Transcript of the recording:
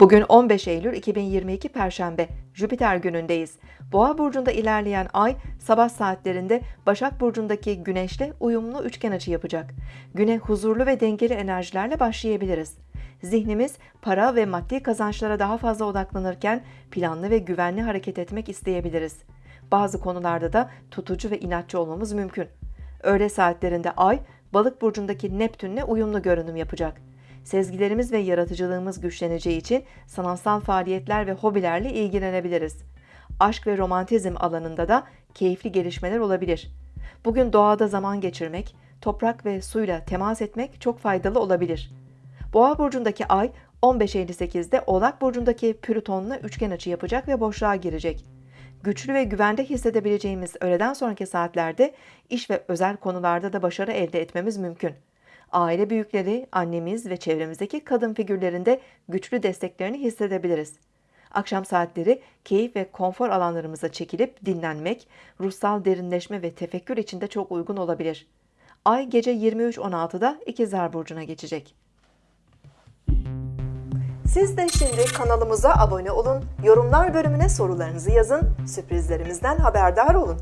Bugün 15 Eylül 2022 Perşembe, Jüpiter günündeyiz. Boğa burcunda ilerleyen ay sabah saatlerinde Başak burcundaki Güneş'le uyumlu üçgen açı yapacak. Güne huzurlu ve dengeli enerjilerle başlayabiliriz. Zihnimiz para ve maddi kazançlara daha fazla odaklanırken planlı ve güvenli hareket etmek isteyebiliriz. Bazı konularda da tutucu ve inatçı olmamız mümkün. Öğle saatlerinde ay Balık burcundaki Neptünle uyumlu görünüm yapacak. Sezgilerimiz ve yaratıcılığımız güçleneceği için sanatsal faaliyetler ve hobilerle ilgilenebiliriz. Aşk ve romantizm alanında da keyifli gelişmeler olabilir. Bugün doğada zaman geçirmek, toprak ve suyla temas etmek çok faydalı olabilir. Boğa burcundaki ay 15.58'de Oğlak burcundaki Plüton'la üçgen açı yapacak ve boşluğa girecek. Güçlü ve güvende hissedebileceğimiz öğleden sonraki saatlerde iş ve özel konularda da başarı elde etmemiz mümkün. Aile büyükleri, annemiz ve çevremizdeki kadın figürlerinde güçlü desteklerini hissedebiliriz. Akşam saatleri keyif ve konfor alanlarımıza çekilip dinlenmek, ruhsal derinleşme ve tefekkür için de çok uygun olabilir. Ay gece 23.16'da İkizler Burcu'na geçecek. Siz de şimdi kanalımıza abone olun, yorumlar bölümüne sorularınızı yazın, sürprizlerimizden haberdar olun.